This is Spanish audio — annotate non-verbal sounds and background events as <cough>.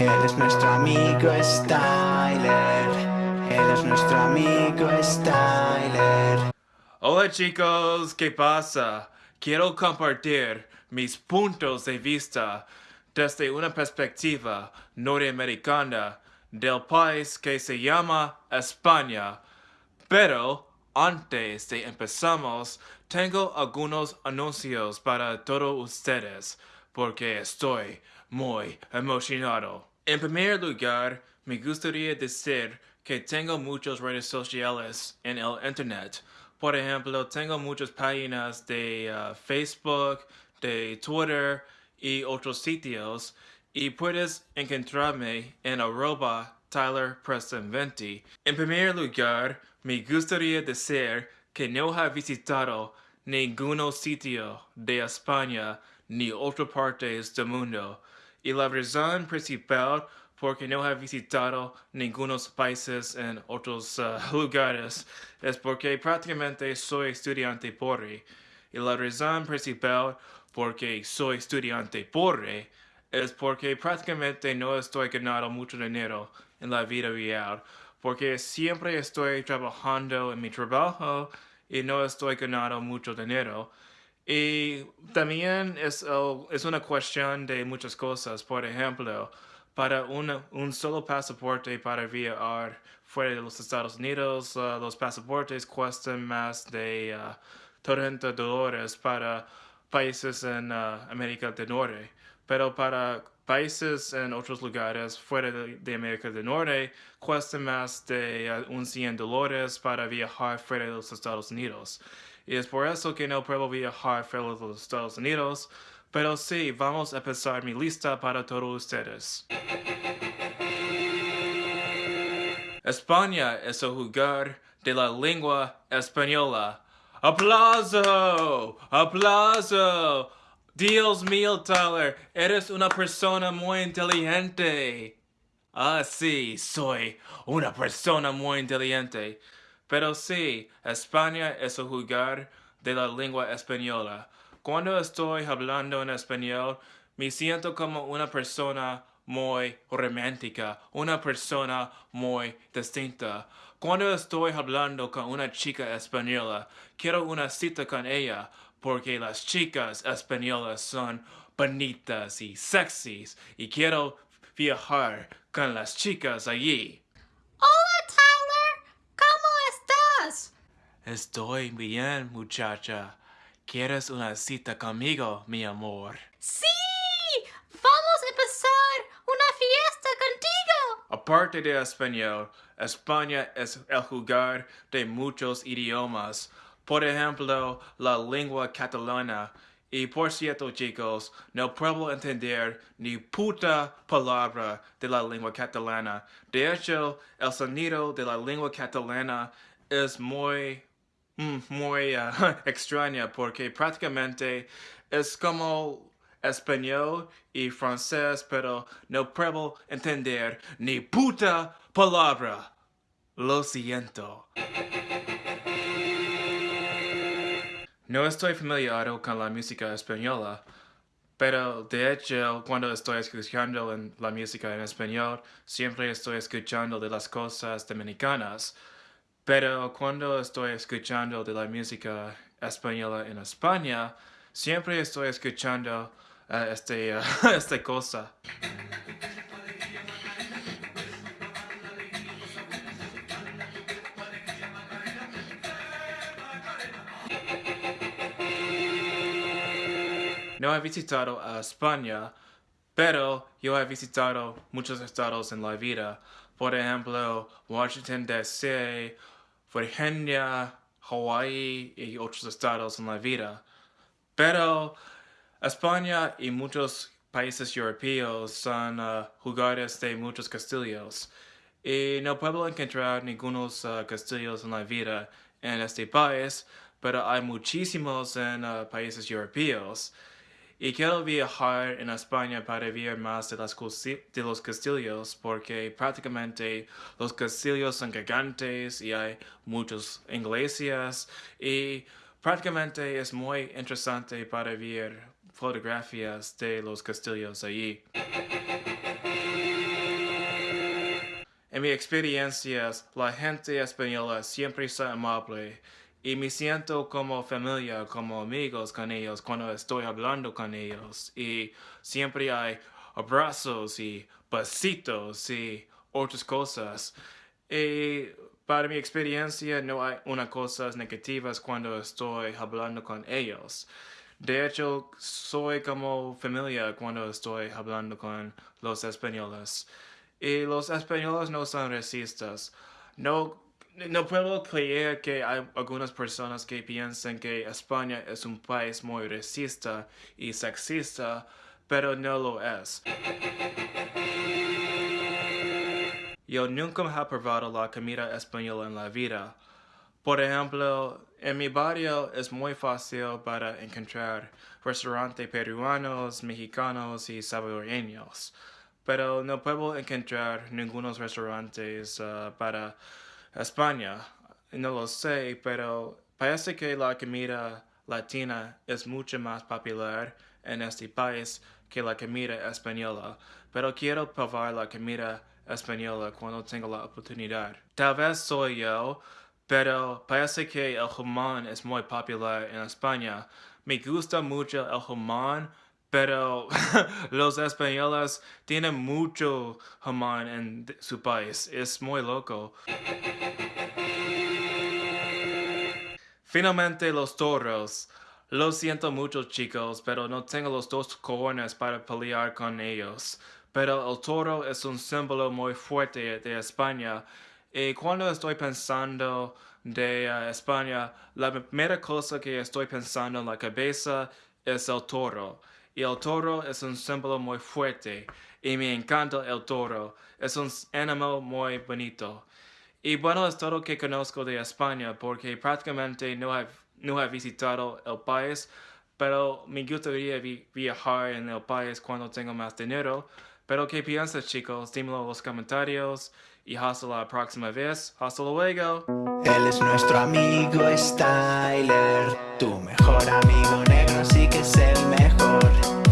Él es nuestro amigo Styler. Él es nuestro amigo Styler. Hola chicos, ¿qué pasa? Quiero compartir mis puntos de vista desde una perspectiva norteamericana del país que se llama España. Pero antes de empezamos, tengo algunos anuncios para todos ustedes porque estoy muy emocionado. En primer lugar, me gustaría decir que tengo muchas redes sociales en el internet. Por ejemplo, tengo muchas páginas de uh, Facebook, de Twitter y otros sitios y puedes encontrarme en arroba Tyler Preston 20. En primer lugar, me gustaría decir que no he visitado ningún sitio de España ni otras partes del mundo. Y la razón principal porque no he visitado ningunos países en otros uh, lugares es porque prácticamente soy estudiante pobre. Y la razón principal porque soy estudiante pobre es porque prácticamente no estoy ganando mucho dinero en la vida real. Porque siempre estoy trabajando en mi trabajo y no estoy ganando mucho dinero. Y también es, es una cuestión de muchas cosas. Por ejemplo, para un solo pasaporte para viajar fuera de los Estados Unidos, uh, los pasaportes cuestan más de 30 uh, dólares para países en uh, América del Norte. Pero para países en otros lugares fuera de, América del Norte cuesta más de un 100 dólares para viajar fuera de los Estados Unidos. Y es por eso que no puedo viajar fuera de los Estados Unidos, pero sí, vamos a empezar mi lista para todos ustedes. España es el lugar de la lengua española. ¡Aplauso! ¡Aplauso! Dios mío, Tyler, eres una persona muy inteligente. Ah, sí, soy una persona muy inteligente. Pero sí, España es el lugar de la lengua española. Cuando estoy hablando en español, me siento como una persona muy romántica, una persona muy distinta. Cuando estoy hablando con una chica española, quiero una cita con ella, porque las chicas españolas son bonitas y sexys y quiero viajar con las chicas allí. Hola Tyler, ¿cómo estás? Estoy bien muchacha. ¿Quieres una cita conmigo, mi amor? ¡Sí! ¡Vamos a empezar una fiesta contigo! Aparte de español, España es el lugar de muchos idiomas. Por ejemplo, la lengua catalana. Y por cierto, chicos, no puedo entender ni puta palabra de la lengua catalana. De hecho, el sonido de la lengua catalana es muy, muy uh, <laughs> extraña porque prácticamente es como español y francés, pero no puedo entender ni puta palabra. Lo siento. No estoy familiar con la música española, pero de hecho cuando estoy escuchando la música en español, siempre estoy escuchando de las cosas dominicanas. Pero cuando estoy escuchando de la música española en España, siempre estoy escuchando uh, este, uh, <laughs> esta cosa. No he visitado a España, pero yo he visitado muchos estados en la vida. Por ejemplo, Washington D.C., Virginia, Hawaii y otros estados en la vida. Pero España y muchos países europeos son uh, lugares de muchos castillos. Y no puedo encontrar ningunos uh, castillos en la vida en este país, pero hay muchísimos en uh, países europeos. Y quiero viajar en España para ver más de, las, de los castillos porque prácticamente los castillos son gigantes y hay muchas iglesias y prácticamente es muy interesante para ver fotografías de los castillos allí. mi experiencia, la gente española siempre es amable y me siento como familia, como amigos con ellos cuando estoy hablando con ellos y siempre hay abrazos y besitos y otras cosas. Y para mi experiencia no hay unas cosas negativas cuando estoy hablando con ellos. De hecho, soy como familia cuando estoy hablando con los españoles. Y los españoles no son racistas. No, no puedo creer que hay algunas personas que piensan que España es un país muy racista y sexista, pero no lo es. Yo nunca he probado la comida española en la vida. Por ejemplo, en mi barrio es muy fácil para encontrar restaurantes peruanos, mexicanos y salvadoreños, pero no puedo encontrar ningunos restaurantes uh, para España. No lo sé, pero parece que la comida latina es mucho más popular en este país que la comida española, pero quiero probar la comida española cuando tenga la oportunidad. Tal vez soy yo, pero parece que el jamón es muy popular en España. Me gusta mucho el jamón, pero <laughs> los españoles tienen mucho jamón en su país. Es muy loco. Finalmente los toros. Lo siento mucho chicos, pero no tengo los dos cojones para pelear con ellos. Pero el toro es un símbolo muy fuerte de España. Y cuando estoy pensando de uh, España, la primera cosa que estoy pensando en la cabeza es el toro. Y el toro es un símbolo muy fuerte. Y me encanta el toro. Es un animal muy bonito. Y bueno, es todo lo que conozco de España, porque prácticamente no he, no he visitado el país, pero me gustaría vi viajar en el país cuando tengo más dinero. Pero ¿qué piensas chicos? Dímelo en los comentarios y hasta la próxima vez. Hasta luego. Él es nuestro amigo Styler, tu mejor amigo negro, sí que es el mejor.